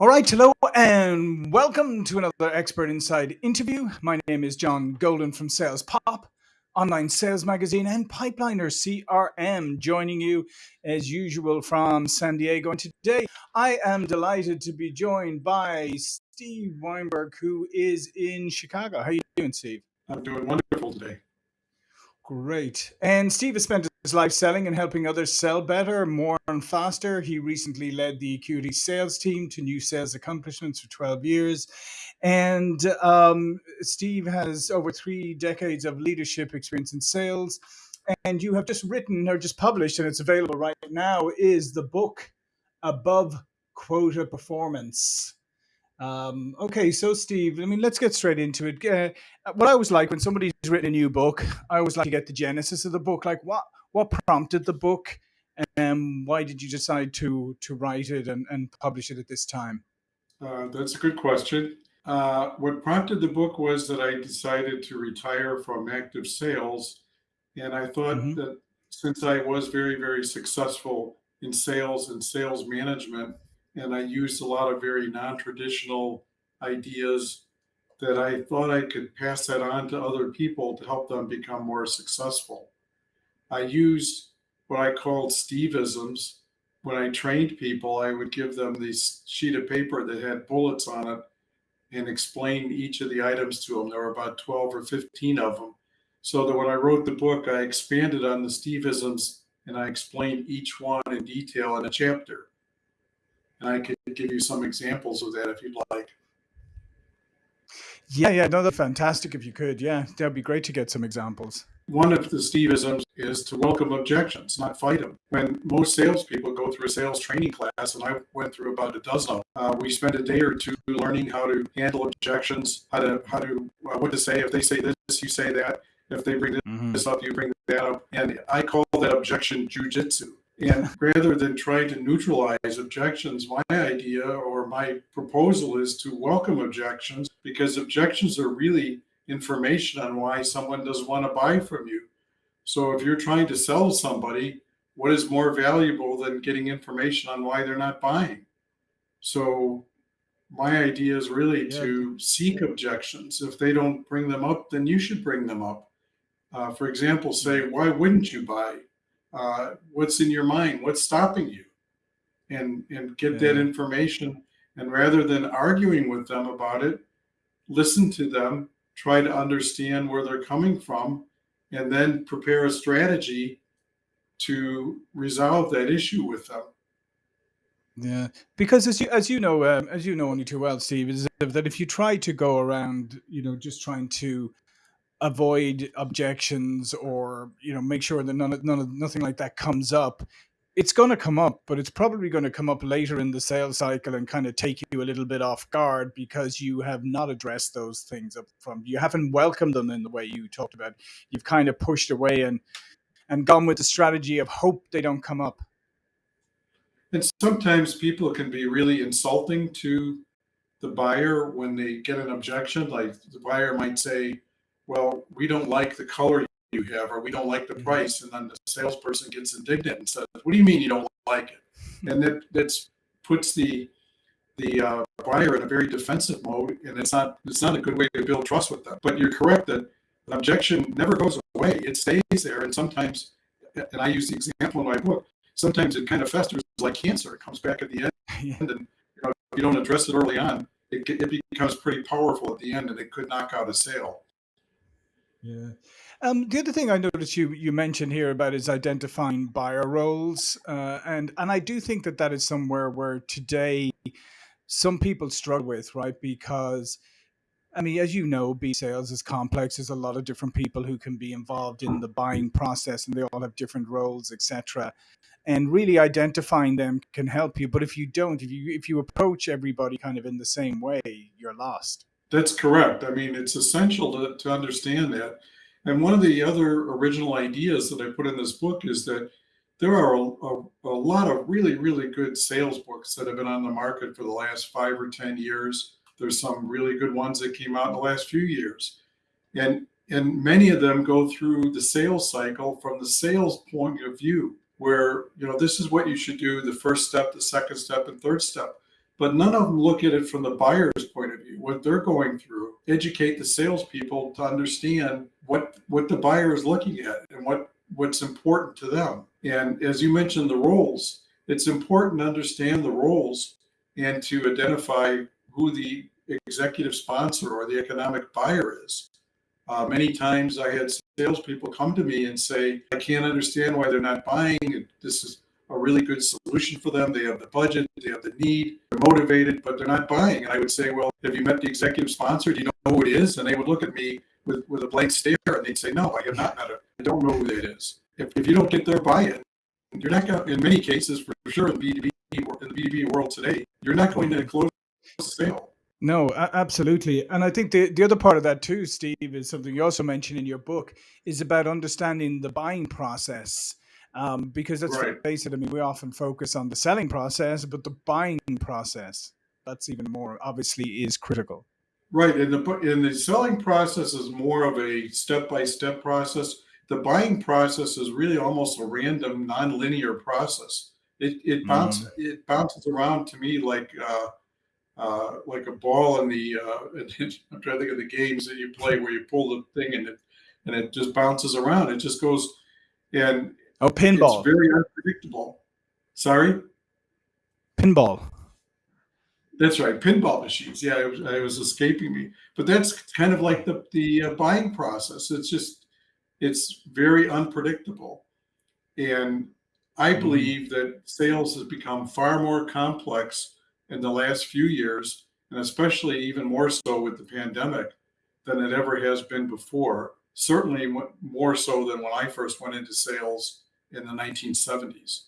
All right, hello and welcome to another Expert Insights interview. My name is John Golden from Sales Pop, online sales magazine, and Pipeliner CRM, joining you as usual from San Diego. And today I am delighted to be joined by Steve Weinberg, who is in Chicago. How are you doing, Steve? I'm doing wonderful today. Great. And Steve has spent his life selling and helping others sell better, more, and faster. He recently led the Acuity sales team to new sales accomplishments for 12 years. And um, Steve has over three decades of leadership experience in sales. And you have just written or just published, and it's available right now, is the book Above Quota Performance. Um, okay, so Steve, I mean, let's get straight into it. Uh, what I always like when somebody's written a new book, I always like to get the genesis of the book. Like, what what prompted the book, and why did you decide to to write it and, and publish it at this time? Uh, that's a good question. Uh, what prompted the book was that I decided to retire from active sales, and I thought mm -hmm. that since I was very very successful in sales and sales management and I used a lot of very non-traditional ideas that I thought I could pass that on to other people to help them become more successful. I used what I called Steveisms. When I trained people, I would give them this sheet of paper that had bullets on it and explain each of the items to them. There were about 12 or 15 of them. So that when I wrote the book, I expanded on the Steveisms and I explained each one in detail in a chapter. And I could give you some examples of that if you'd like. Yeah, yeah, no, that's fantastic if you could. Yeah, that'd be great to get some examples. One of the Steveisms is to welcome objections, not fight them. When most salespeople go through a sales training class, and I went through about a dozen, uh, we spend a day or two learning how to handle objections, how to how to uh, what to say. If they say this, you say that. If they bring this mm -hmm. up, you bring that up. And I call that objection jujitsu. And rather than trying to neutralize objections, my idea or my proposal is to welcome objections because objections are really information on why someone doesn't want to buy from you. So if you're trying to sell somebody, what is more valuable than getting information on why they're not buying? So my idea is really yeah. to seek objections. If they don't bring them up, then you should bring them up. Uh, for example, say, why wouldn't you buy? Uh, what's in your mind, what's stopping you, and and get yeah. that information. And rather than arguing with them about it, listen to them, try to understand where they're coming from, and then prepare a strategy to resolve that issue with them. Yeah, because as you as you know um, as you know only too well, Steve, is that if you try to go around, you know, just trying to avoid objections or you know make sure that none of, none of nothing like that comes up it's going to come up but it's probably going to come up later in the sales cycle and kind of take you a little bit off guard because you have not addressed those things up front. You haven't welcomed them in the way you talked about. You've kind of pushed away and and gone with the strategy of hope they don't come up. And sometimes people can be really insulting to the buyer when they get an objection like the buyer might say well, we don't like the color you have, or we don't like the mm-hmm. price. And then the salesperson gets indignant and says, what do you mean you don't like it? And that that's puts the the uh, buyer in a very defensive mode, and it's not it's not a good way to build trust with them. But you're correct that an objection never goes away; it stays there, and sometimes, and I use the example in my book. Sometimes it kind of festers like cancer; it comes back at the end, and you know, if you don't address it early on, it, it becomes pretty powerful at the end, and it could knock out a sale. Yeah. Um, the other thing I noticed you you mentioned here about is identifying buyer roles, uh, and and I do think that that is somewhere where today some people struggle with, right? Because I mean, as you know, B sales is complex. There's a lot of different people who can be involved in the buying process, and they all have different roles, etc. And really identifying them can help you. But if you don't, if you if you approach everybody kind of in the same way, you're lost. That's correct. I mean, it's essential to, to understand that. And one of the other original ideas that I put in this book is that there are a, a, a, lot of really, really good sales books that have been on the market for the last five or 10 years. There's some really good ones that came out in the last few years. And, and many of them go through the sales cycle from the sales point of view, where, you know, this is what you should do, the first step, the second step, and third step. But none of them look at it from the buyer's point of view, what they're going through. Educate the salespeople to understand what what the buyer is looking at and what what's important to them. And as you mentioned, the roles, it's important to understand the roles and to identify who the executive sponsor or the economic buyer is. Uh, many times I had salespeople come to me and say, I can't understand why they're not buying. This is a really good solution for them. They have the budget, they have the need, they're motivated, but they're not buying. And I would say, Well, have you met the executive sponsor? Do you know who it is? And they would look at me with, with a blank stare and they'd say, No, I have not met it. I don't know who that is. If, if you don't get their buy in, you're not going to, in many cases, for sure, in the B2B, in the B2B world today, you're not going to close the sale. No, absolutely. And I think the, the other part of that too, Steve, is something you also mentioned in your book, is about understanding the buying process. Um, because let's right. face it, I mean, we often focus on the selling process, but the buying process, that's even more obviously is critical. Right. And the, and the selling process is more of a step by step process. The buying process is really almost a random, non-linear process. It, it, bounces, mm. it bounces around to me like, uh, uh, like a ball in the. Uh, I'm trying to think of the games that you play where you pull the thing and it and it just bounces around. It just goes and oh, pinball. It's very unpredictable. Sorry, pinball. That's right, pinball machines. Yeah, it was, it was escaping me, but that's kind of like the the uh, buying process. It's just it's very unpredictable, and I mm-hmm. believe that sales has become far more complex in the last few years, and especially even more so with the pandemic than it ever has been before. Certainly more so than when I first went into sales in the 1970s.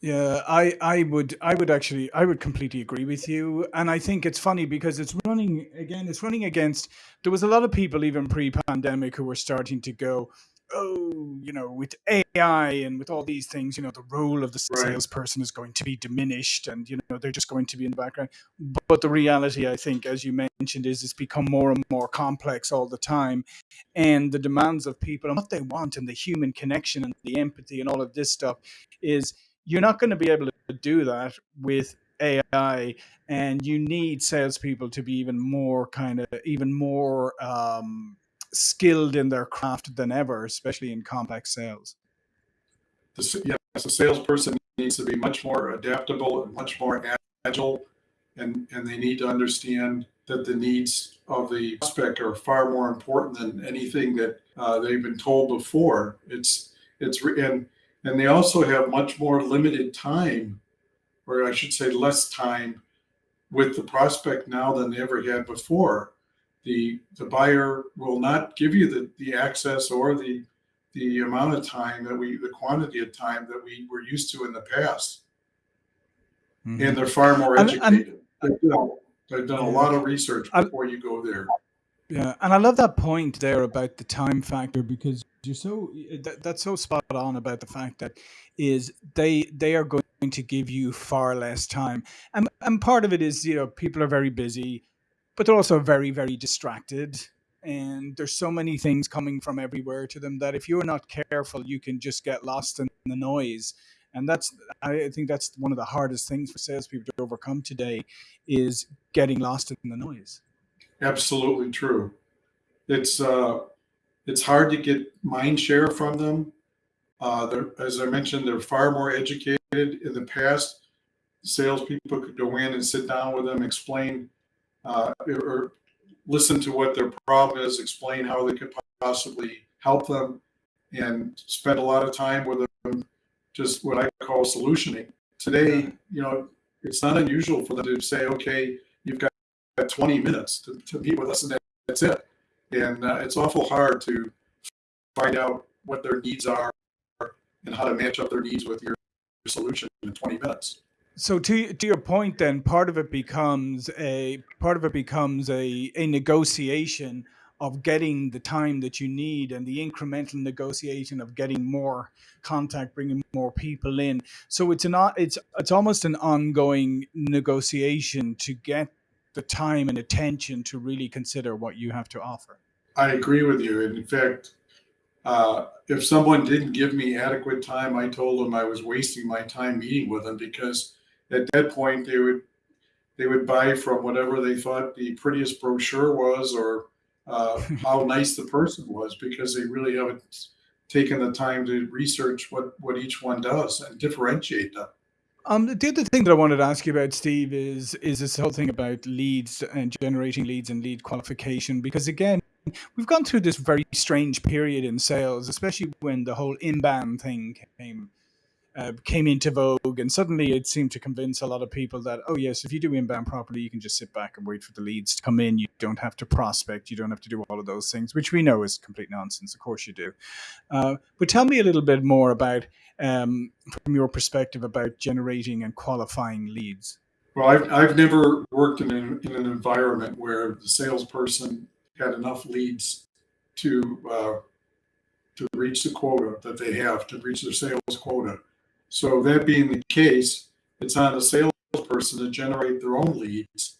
Yeah, I, I would I would actually I would completely agree with you. And I think it's funny because it's running again, it's running against there was a lot of people even pre-pandemic who were starting to go, oh, you know, with AI and with all these things, you know, the role of the right. salesperson is going to be diminished and, you know, they're just going to be in the background. But the reality, I think, as you mentioned, is it's become more and more complex all the time. And the demands of people and what they want and the human connection and the empathy and all of this stuff is you're not going to be able to do that with AI, and you need salespeople to be even more kind of even more um, skilled in their craft than ever, especially in complex sales. The, yes, a salesperson needs to be much more adaptable and much more agile, and, and they need to understand that the needs of the prospect are far more important than anything that uh, they've been told before. It's it's and and they also have much more limited time, or I should say, less time with the prospect now than they ever had before the the buyer will not give you the, the access or the the amount of time that we the quantity of time that we were used to in the past. Mm-hmm. and they're far more educated. And, they've, done, they've done a lot of research before you go there. Yeah and i love that point there about the time factor because you're so that, that's so spot on about the fact that is they they are going to give you far less time. And and part of it is you know people are very busy but they're also very, very distracted. And there's so many things coming from everywhere to them that if you're not careful, you can just get lost in the noise. And that's, I think that's one of the hardest things for salespeople to overcome today is getting lost in the noise. Absolutely true. It's, uh, it's hard to get mind share from them. Uh, as I mentioned, they're far more educated. In the past, salespeople could go in and sit down with them, explain uh, or listen to what their problem is, explain how they could possibly help them, and spend a lot of time with them, just what I call solutioning. Today, you know, it's not unusual for them to say, okay, you've got 20 minutes to, to meet with us, and that's it. And uh, it's awful hard to find out what their needs are and how to match up their needs with your solution in 20 minutes. So to to your point, then part of it becomes a part of it becomes a a negotiation of getting the time that you need and the incremental negotiation of getting more contact, bringing more people in. So it's an it's it's almost an ongoing negotiation to get the time and attention to really consider what you have to offer. I agree with you. In fact, uh, if someone didn't give me adequate time, I told them I was wasting my time meeting with them because at that point they would they would buy from whatever they thought the prettiest brochure was or uh, how nice the person was because they really haven't taken the time to research what, what each one does and differentiate them. Um, the other thing that I wanted to ask you about, Steve, is is this whole thing about leads and generating leads and lead qualification. Because again, we've gone through this very strange period in sales, especially when the whole inbound thing came uh, came into vogue, and suddenly it seemed to convince a lot of people that oh yes, if you do inbound properly, you can just sit back and wait for the leads to come in. You don't have to prospect. You don't have to do all of those things, which we know is complete nonsense. Of course you do. Uh, but tell me a little bit more about, um, from your perspective, about generating and qualifying leads. Well, I've, I've never worked in an, in an environment where the salesperson had enough leads to uh, to reach the quota that they have to reach their sales quota. So that being the case, it's on the salesperson to generate their own leads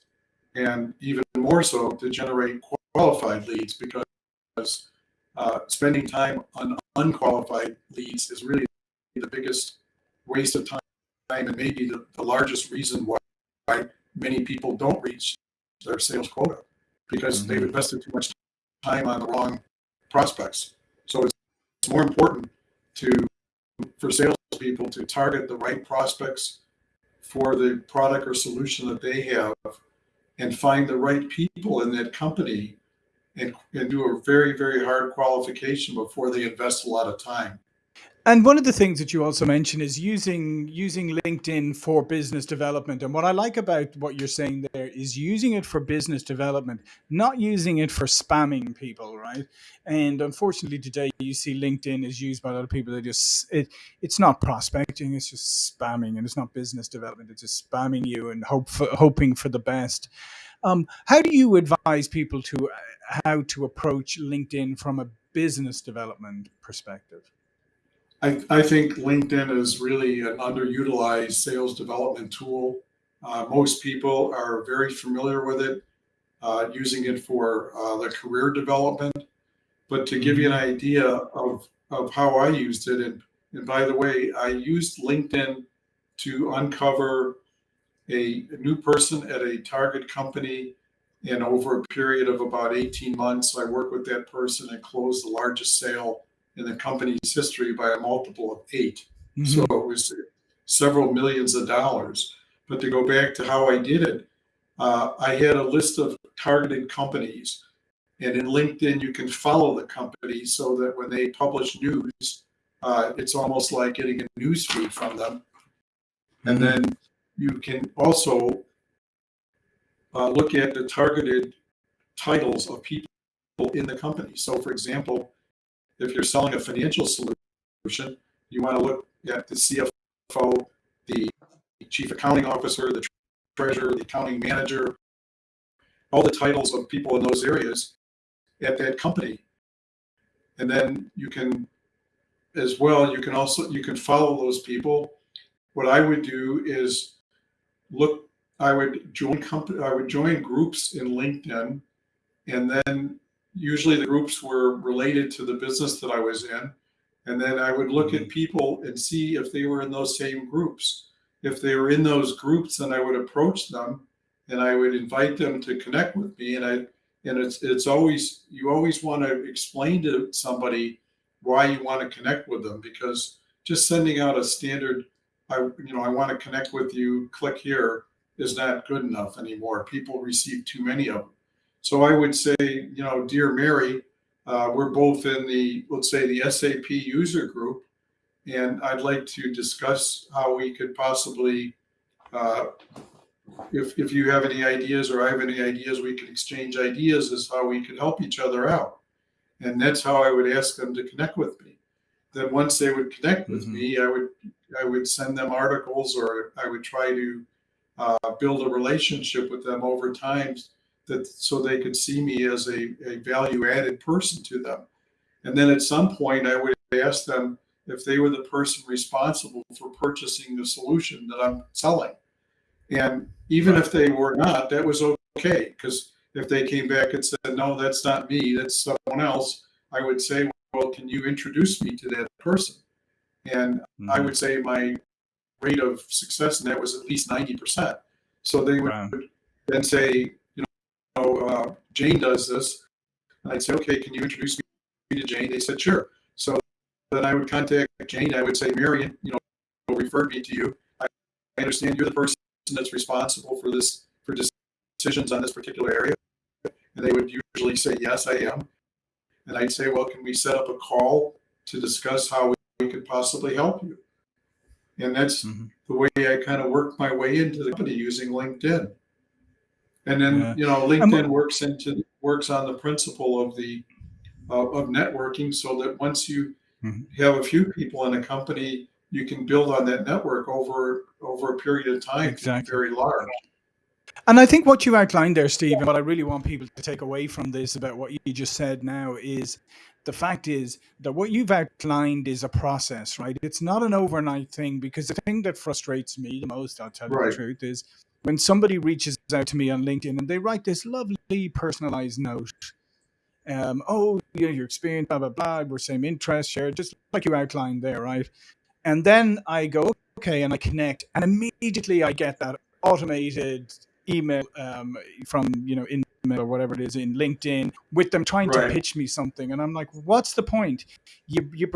and even more so to generate qualified leads because uh, spending time on unqualified leads is really the biggest waste of time and maybe the, the largest reason why, why many people don't reach their sales quota because mm-hmm. they've invested too much time on the wrong prospects. So it's, it's more important to for salespeople to target the right prospects for the product or solution that they have and find the right people in that company and, and do a very, very hard qualification before they invest a lot of time. And one of the things that you also mentioned is using using LinkedIn for business development. And what I like about what you're saying there is using it for business development, not using it for spamming people, right? And unfortunately, today you see LinkedIn is used by a lot of people that just it it's not prospecting, it's just spamming, and it's not business development. It's just spamming you and hope for, hoping for the best. Um, how do you advise people to uh, how to approach LinkedIn from a business development perspective? I, I think LinkedIn is really an underutilized sales development tool. Uh, most people are very familiar with it, uh, using it for uh, the career development. But to give you an mm-hmm. idea of, of how I used it, and, and by the way, I used LinkedIn to uncover a, a new person at a target company and over a period of about 18 months, I worked with that person and closed the largest sale in the company's history by a multiple of 8 mm-hmm. So it was several millions of dollars. But to go back to how I did it, uh, I had a list of targeted companies. And in LinkedIn, you can follow the company so that when they publish news, uh, it's almost like getting a news feed from them. And mm-hmm. then you can also uh, look at the targeted titles of people in the company. So, for example, if you're selling a financial solution, you want to look at the CFO, the chief accounting officer, the treasurer, the accounting manager, all the titles of people in those areas at that company. And then you can, as well, you can also, you can follow those people. What I would do is look, I would join company, I would join groups in LinkedIn and then usually the groups were related to the business that I was in. And then I would look at mm-hmm. people and see if they were in those same groups. If they were in those groups, then I would approach them and I would invite them to connect with me. And I and it's it's always you always want to explain to somebody why you want to connect with them because just sending out a standard I you know I want to connect with you, click here is not good enough anymore. People receive too many of them. So I would say, you know, dear Mary, uh, we're both in the, let's say, the SAP user group, and I'd like to discuss how we could possibly, uh, if, if you have any ideas or I have any ideas, we could exchange ideas as how we could help each other out. And that's how I would ask them to connect with me. Then once they would connect with mm-hmm. me, I would I would send them articles or I would try to uh, build a relationship with them over time that so they could see me as a, a value added person to them. And then at some point, I would ask them if they were the person responsible for purchasing the solution that I'm selling. And even if they were not, that was okay. Because if they came back and said, no, that's not me, that's someone else, I would say, well, can you introduce me to that person? And mm-hmm. I would say my rate of success in that was at least 90%. So they would wow. then say, uh, Jane does this. And I'd say, okay, can you introduce me to Jane? They said, sure. So then I would contact Jane. I would say, Marion, you know, referred me to you. I understand you're the person that's responsible for this, for decisions on this particular area. And they would usually say, yes, I am. And I'd say, well, can we set up a call to discuss how we could possibly help you? And that's mm-hmm. the way I kind of worked my way into the company using LinkedIn. And then, yeah. you know, LinkedIn works into works on the principle of the uh, of networking so that once you mm-hmm. have a few people in a company, you can build on that network over over a period of time exactly. very large. And I think what you outlined there, Steve, and what I really want people to take away from this about what you just said now is the fact is that what you've outlined is a process, right? It's not an overnight thing because the thing that frustrates me the most, I'll tell right. you the truth, is when somebody reaches out to me on LinkedIn and they write this lovely personalized note. Um, oh, you know, your experience, blah, blah, blah, we're same interest, share, just like you outlined there, right? And then I go, okay, and I connect, and immediately I get that automated email um, from you know in or whatever it is in LinkedIn with them trying right. to pitch me something, and I'm like, what's the point? You you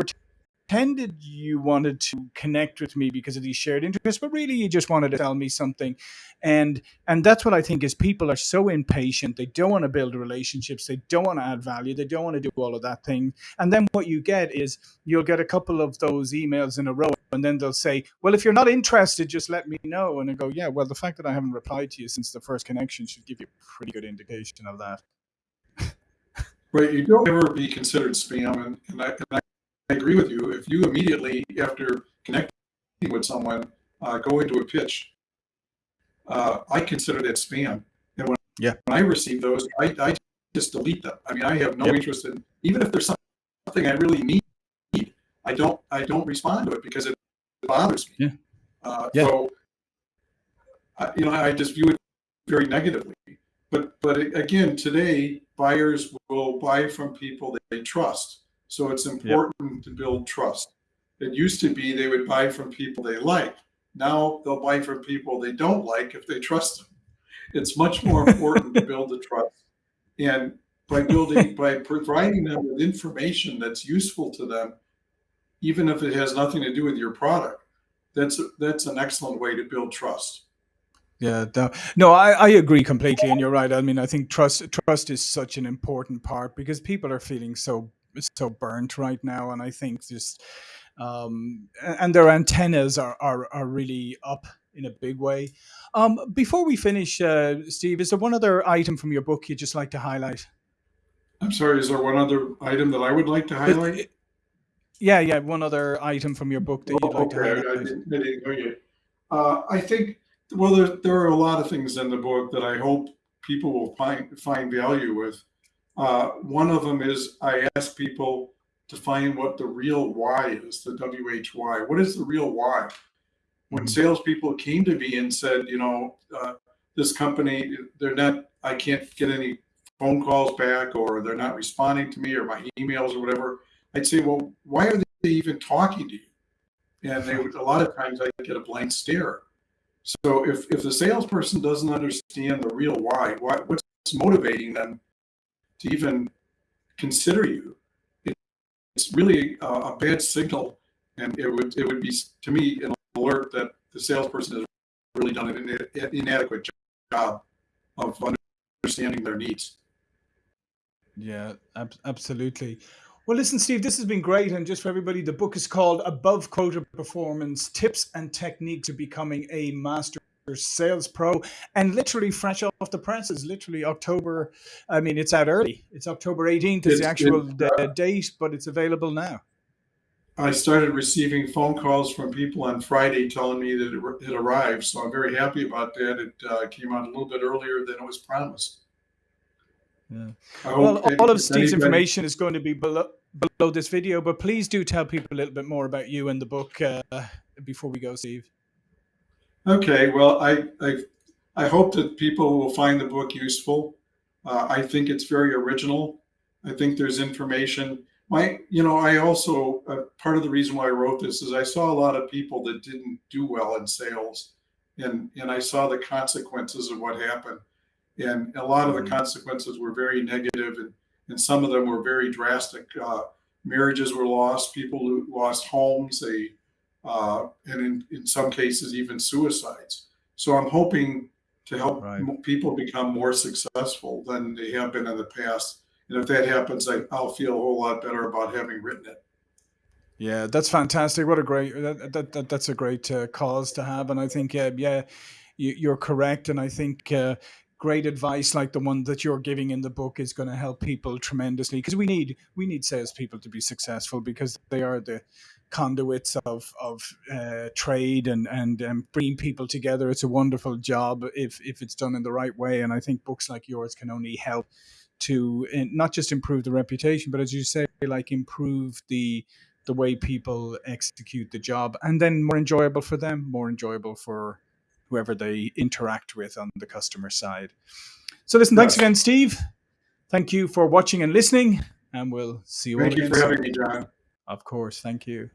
pretended you wanted to connect with me because of these shared interests, but really you just wanted to tell me something. And and that's what I think is people are so impatient. They don't want to build relationships. They don't want to add value. They don't want to do all of that thing. And then what you get is you'll get a couple of those emails in a row, and then they'll say, "Well, if you're not interested, just let me know." And I go, "Yeah, well, the fact that I haven't replied to you since the first connection should give you a pretty good indication of that." Right, you don't ever be considered spam, and, and, I, and I I agree with you. If you immediately, after connecting with someone, uh, go into a pitch, uh, I consider that spam. And when, yeah. when I receive those, I, I just delete them. I mean, I have no yep. interest in, even if there's something I really need, I don't, I don't respond to it because it bothers me. Yeah. Uh, yeah. So, you know, I just view it very negatively. But, but again, today, buyers will buy from people that they trust. So it's important yep. to build trust. It used to be they would buy from people they like. Now they'll buy from people they don't like if they trust them. It's much more important to build the trust. And by building, by providing them with information that's useful to them, even if it has nothing to do with your product, that's that's an excellent way to build trust. Yeah, no, I, I agree completely, and you're right. I mean, I think trust trust is such an important part because people are feeling so so burnt right now, and I think just um, and their antennas are, are are really up in a big way. Um, before we finish, uh, Steve, is there one other item from your book you'd just like to highlight? I'm sorry, is there one other item that I would like to highlight? It, yeah, yeah, one other item from your book that you'd like okay. to highlight. I didn't, I didn't yet. Uh, I think, well, there, there are a lot of things in the book that I hope people will find find value with. Uh, one of them is I ask people to find what the real why is, the WHY. What is the real why? When mm-hmm. salespeople came to me and said, you know, uh, this company, they're not, I can't get any phone calls back or they're not responding to me or my emails or whatever, I'd say, well, why are they even talking to you? And they would, a lot of times I get a blank stare. So if, if the salesperson doesn't understand the real why, why what's motivating them to even consider you, it's really a, a bad signal. And it would, it would be, to me, an alert that the salesperson has really done an inadequate job of understanding their needs. Yeah, ab absolutely. Well, listen, Steve, this has been great. And just for everybody, the book is called Above Quota Performance Tips and Techniques to Becoming a Master Sales Pro and literally fresh off the presses, literally October. I mean, it's out early. It's October 18th is it's, the actual it, uh, date, but it's available now. I started receiving phone calls from people on Friday telling me that it, arrived. So I'm very happy about that. It uh, came out a little bit earlier than it was promised. Yeah. Well, all of Steve's information is going to be below, below this video, but please do tell people a little bit more about you and the book uh, before we go, Steve. Okay, well, I, I, I hope that people will find the book useful. Uh, I think it's very original. I think there's information. My, you know, I also, uh, part of the reason why I wrote this is I saw a lot of people that didn't do well in sales. and and I saw the consequences of what happened, and a lot of the Mhm. consequences were very negative, and and some of them were very drastic. Uh, marriages were lost, people lost homes, they uh, and in, in some cases even suicides. So I'm hoping to help Right. people become more successful than they have been in the past. And if that happens, I, I'll feel a whole lot better about having written it. Yeah, that's fantastic. What a great that, that, that that's a great uh, cause to have, and I think uh, yeah, you, you're correct, and I think uh, great advice like the one that you're giving in the book is going to help people tremendously because we need we need salespeople to be successful because they are the conduits of of uh, trade and and um, bringing people together. It's a wonderful job if if it's done in the right way, and I think books like yours can only help to uh, not just improve the reputation, but as you say, like improve the the way people execute the job and then more enjoyable for them more enjoyable for whoever they interact with on the customer side so listen thanks Yes. again steve thank you for watching and listening and we'll see you all Thank you again for soon. having me, John. Of course. Thank you.